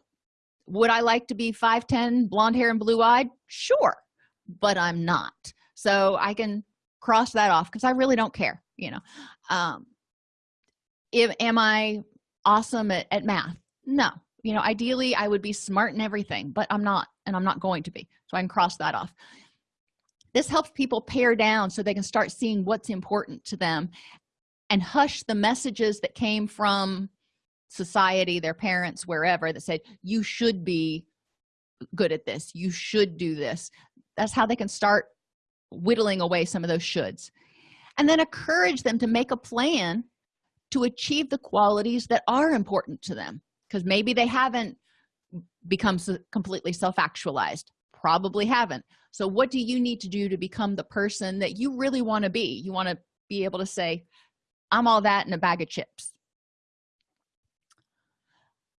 S1: would i like to be 5'10 blonde hair and blue-eyed sure but i'm not. So i can cross that off because i really don't care you know. Um if am i awesome at, at math? No. You know ideally i would be smart in everything but i'm not and i'm not going to be. So i can cross that off this helps people pare down so they can start seeing what's important to them and hush the messages that came from society their parents wherever that said you should be good at this. You should do this. That's how they can start whittling away some of those shoulds. And then encourage them to make a plan to achieve the qualities that are important to them because maybe they haven't become completely self-actualized probably haven't. So what do you need to do to become the person that you really want to be? You want to be able to say i'm all that in a bag of chips.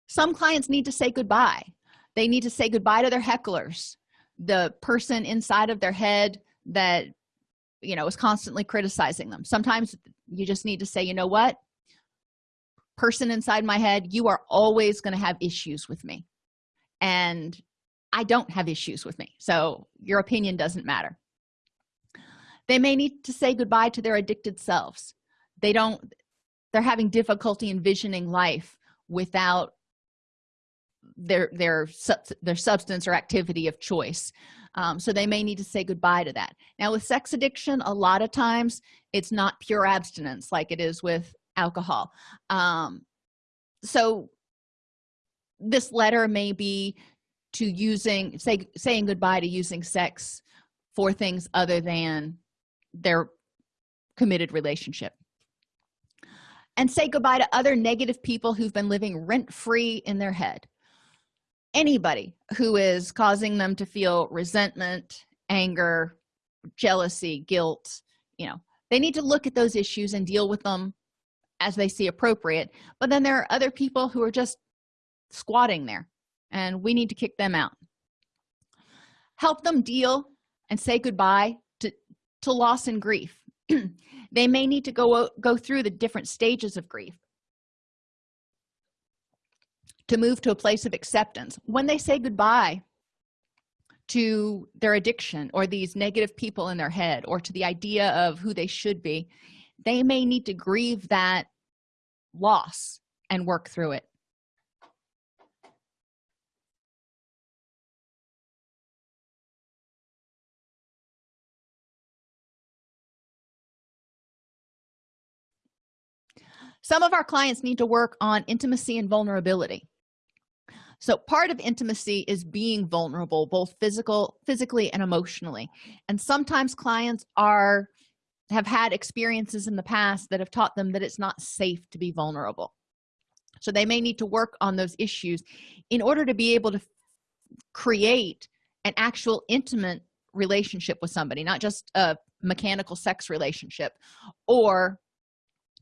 S1: Some clients need to say goodbye. They need to say goodbye to their hecklers. The person inside of their head that you know is constantly criticizing them. Sometimes you just need to say you know what? Person inside my head you are always going to have issues with me. And i don't have issues with me so your opinion doesn't matter. They may need to say goodbye to their addicted selves. They don't they're having difficulty envisioning life without their their their substance or activity of choice. Um, so they may need to say goodbye to that. Now with sex addiction a lot of times it's not pure abstinence like it is with alcohol. Um, so this letter may be to using say saying goodbye to using sex for things other than their committed relationship. And say goodbye to other negative people who've been living rent-free in their head. Anybody who is causing them to feel resentment anger jealousy guilt you know they need to look at those issues and deal with them as they see appropriate. But then there are other people who are just squatting there and we need to kick them out. Help them deal and say goodbye to to loss and grief. They may need to go go through the different stages of grief to move to a place of acceptance. When they say goodbye to their addiction or these negative people in their head or to the idea of who they should be they may need to grieve that loss and work through it some of our clients need to work on intimacy and vulnerability. So part of intimacy is being vulnerable both physical physically and emotionally. And sometimes clients are have had experiences in the past that have taught them that it's not safe to be vulnerable. So they may need to work on those issues in order to be able to create an actual intimate relationship with somebody not just a mechanical sex relationship or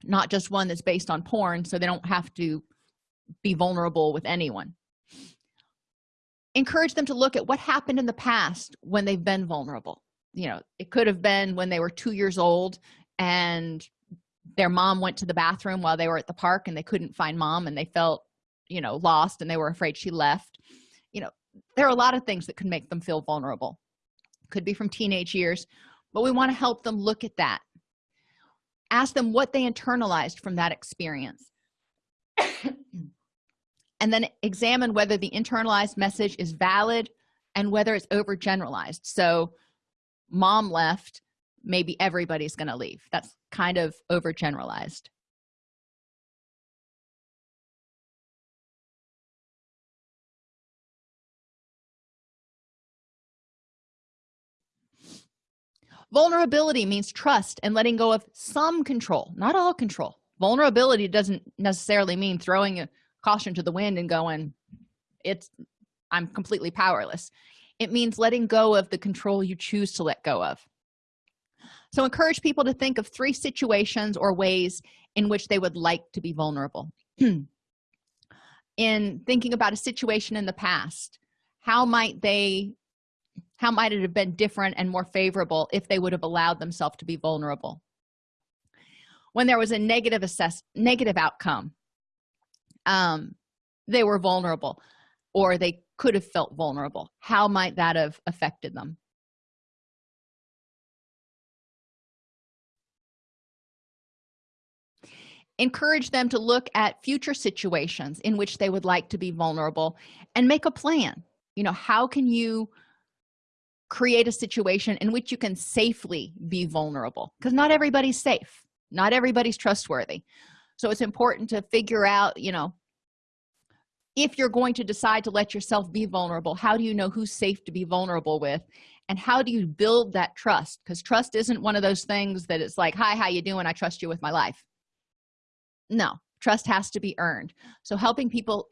S1: not just one that's based on porn so they don't have to be vulnerable with anyone. Encourage them to look at what happened in the past when they've been vulnerable. You know it could have been when they were two years old and their mom went to the bathroom while they were at the park and they couldn't find mom and they felt you know lost and they were afraid she left. You know there are a lot of things that could make them feel vulnerable. Could be from teenage years but we want to help them look at that ask them what they internalized from that experience. And then examine whether the internalized message is valid and whether it's overgeneralized. So mom left maybe everybody's going to leave. That's kind of overgeneralized vulnerability means trust and letting go of some control not all control. Vulnerability doesn't necessarily mean throwing a caution to the wind and going it's i'm completely powerless. It means letting go of the control you choose to let go of. So encourage people to think of three situations or ways in which they would like to be vulnerable. In thinking about a situation in the past how might they how might it have been different and more favorable if they would have allowed themselves to be vulnerable? When there was a negative assess negative outcome um they were vulnerable or they could have felt vulnerable. How might that have affected them? Encourage them to look at future situations in which they would like to be vulnerable and make a plan. You know how can you create a situation in which you can safely be vulnerable because not everybody's safe. Not everybody's trustworthy. So it's important to figure out you know if you're going to decide to let yourself be vulnerable how do you know who's safe to be vulnerable with? And how do you build that trust? Because trust isn't one of those things that it's like hi how you doing? I trust you with my life. No trust has to be earned. So helping people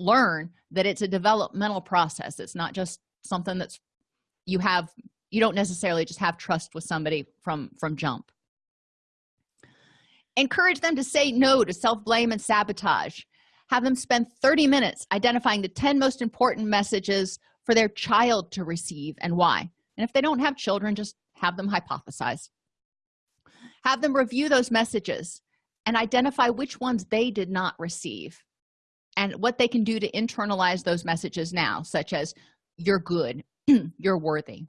S1: learn that it's a developmental process. It's not just something that's you have you don't necessarily just have trust with somebody from from jump. Encourage them to say no to self-blame and sabotage. Have them spend 30 minutes identifying the 10 most important messages for their child to receive and why. And if they don't have children just have them hypothesize. Have them review those messages and identify which ones they did not receive and what they can do to internalize those messages now such as you're good you're worthy.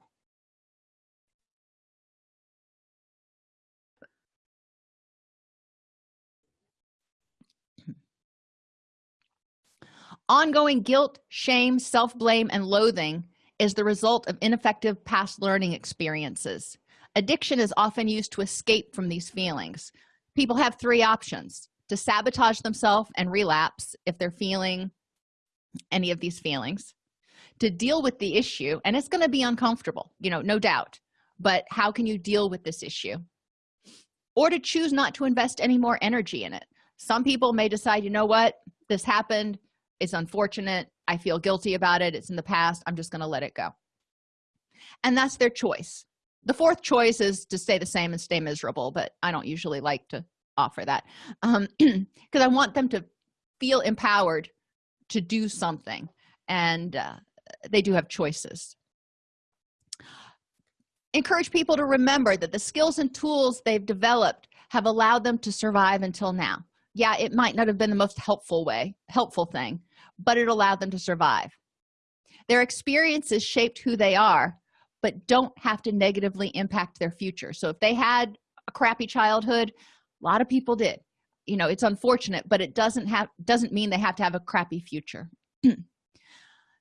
S1: Ongoing guilt shame self-blame and loathing is the result of ineffective past learning experiences. Addiction is often used to escape from these feelings. People have three options to sabotage themselves and relapse if they're feeling any of these feelings to deal with the issue and it's going to be uncomfortable you know no doubt but how can you deal with this issue? Or to choose not to invest any more energy in it. Some people may decide you know what this happened it's unfortunate i feel guilty about it it's in the past i'm just going to let it go. And that's their choice. The fourth choice is to stay the same and stay miserable but i don't usually like to offer that um because i want them to feel empowered to do something. And uh, they do have choices. Encourage people to remember that the skills and tools they've developed have allowed them to survive until now. Yeah it might not have been the most helpful way helpful thing but it allowed them to survive. Their experiences shaped who they are but don't have to negatively impact their future. So if they had a crappy childhood a lot of people did. You know it's unfortunate but it doesn't have doesn't mean they have to have a crappy future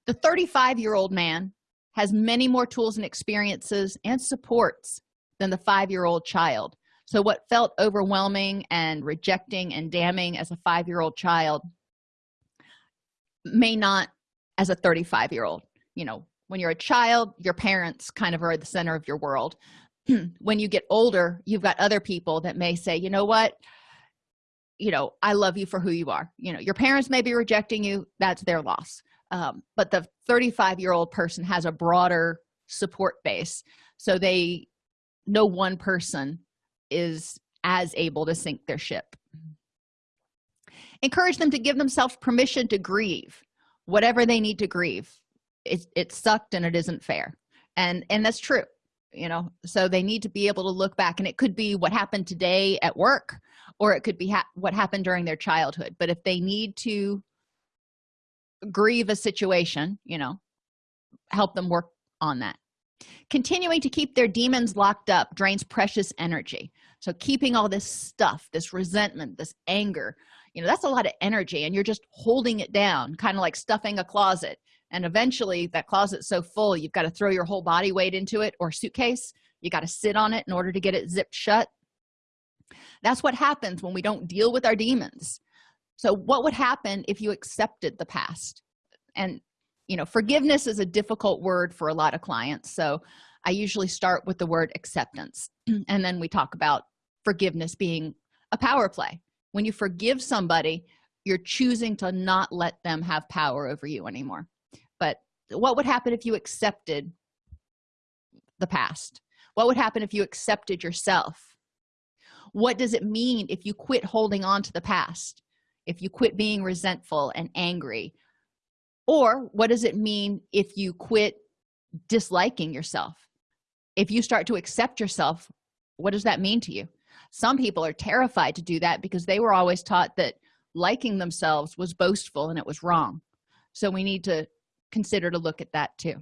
S1: the 35 year old man has many more tools and experiences and supports than the five-year-old child. So what felt overwhelming and rejecting and damning as a five-year-old child may not as a 35 year old you know when you're a child your parents kind of are the center of your world. When you get older you've got other people that may say you know what? You know i love you for who you are. You know your parents may be rejecting you. That's their loss um, but the 35 year old person has a broader support base. So they no one person is as able to sink their ship. Encourage them to give themselves permission to grieve. Whatever they need to grieve it, it sucked and it isn't fair. And and that's true you know? So they need to be able to look back and it could be what happened today at work or it could be ha what happened during their childhood. But if they need to grieve a situation you know help them work on that. Continuing to keep their demons locked up drains precious energy. So keeping all this stuff this resentment this anger you know that's a lot of energy and you're just holding it down kind of like stuffing a closet. And eventually that closet's so full you've got to throw your whole body weight into it or suitcase. You got to sit on it in order to get it zipped shut. That's what happens when we don't deal with our demons so what would happen if you accepted the past? And you know forgiveness is a difficult word for a lot of clients so i usually start with the word acceptance. And then we talk about forgiveness being a power play. When you forgive somebody you're choosing to not let them have power over you anymore. But what would happen if you accepted the past? What would happen if you accepted yourself? What does it mean if you quit holding on to the past if you quit being resentful and angry? Or what does it mean if you quit disliking yourself? If you start to accept yourself what does that mean to you? Some people are terrified to do that because they were always taught that liking themselves was boastful and it was wrong. So we need to consider to look at that too.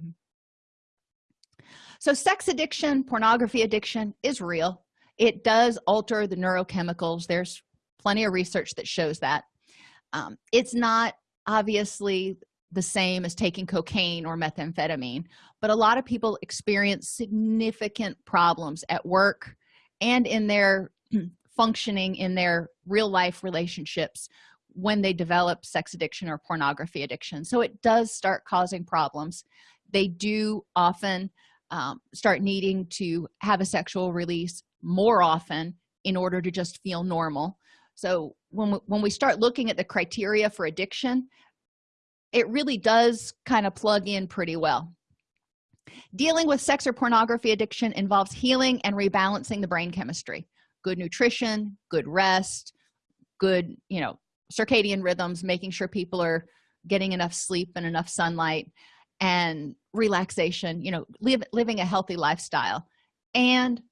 S1: So sex addiction pornography addiction is real. It does alter the neurochemicals. There's plenty of research that shows that um, it's not obviously the same as taking cocaine or methamphetamine but a lot of people experience significant problems at work and in their functioning in their real life relationships when they develop sex addiction or pornography addiction. So it does start causing problems. They do often um, start needing to have a sexual release more often in order to just feel normal so when we, when we start looking at the criteria for addiction it really does kind of plug in pretty well. Dealing with sex or pornography addiction involves healing and rebalancing the brain chemistry. Good nutrition good rest good you know circadian rhythms making sure people are getting enough sleep and enough sunlight and relaxation you know live, living a healthy lifestyle and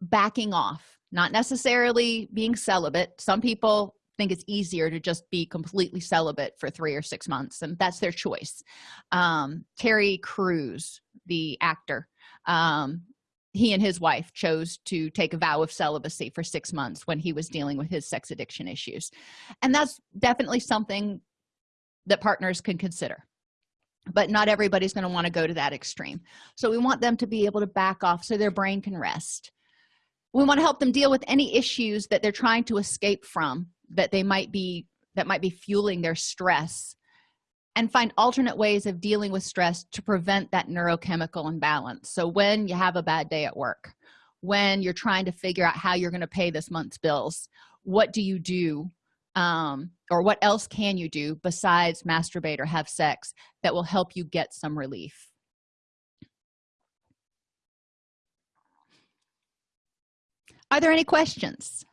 S1: backing off not necessarily being celibate. Some people think it's easier to just be completely celibate for three or six months and that's their choice. Um terry crews the actor um he and his wife chose to take a vow of celibacy for six months when he was dealing with his sex addiction issues. And that's definitely something that partners can consider. But not everybody's going to want to go to that extreme. So we want them to be able to back off so their brain can rest we want to help them deal with any issues that they're trying to escape from that they might be that might be fueling their stress and find alternate ways of dealing with stress to prevent that neurochemical imbalance. So when you have a bad day at work when you're trying to figure out how you're going to pay this month's bills what do you do um, or what else can you do besides masturbate or have sex that will help you get some relief are there any questions?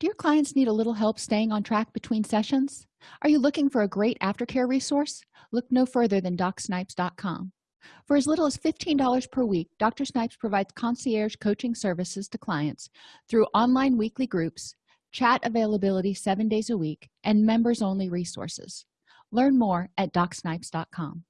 S1: Do your clients need a little help staying on track between sessions? Are you looking for a great aftercare resource? Look no further than docsnipes.com for as little as $15 per week dr snipes provides concierge coaching services to clients through online weekly groups chat availability seven days a week and members only resources. Learn more at docsnipes.com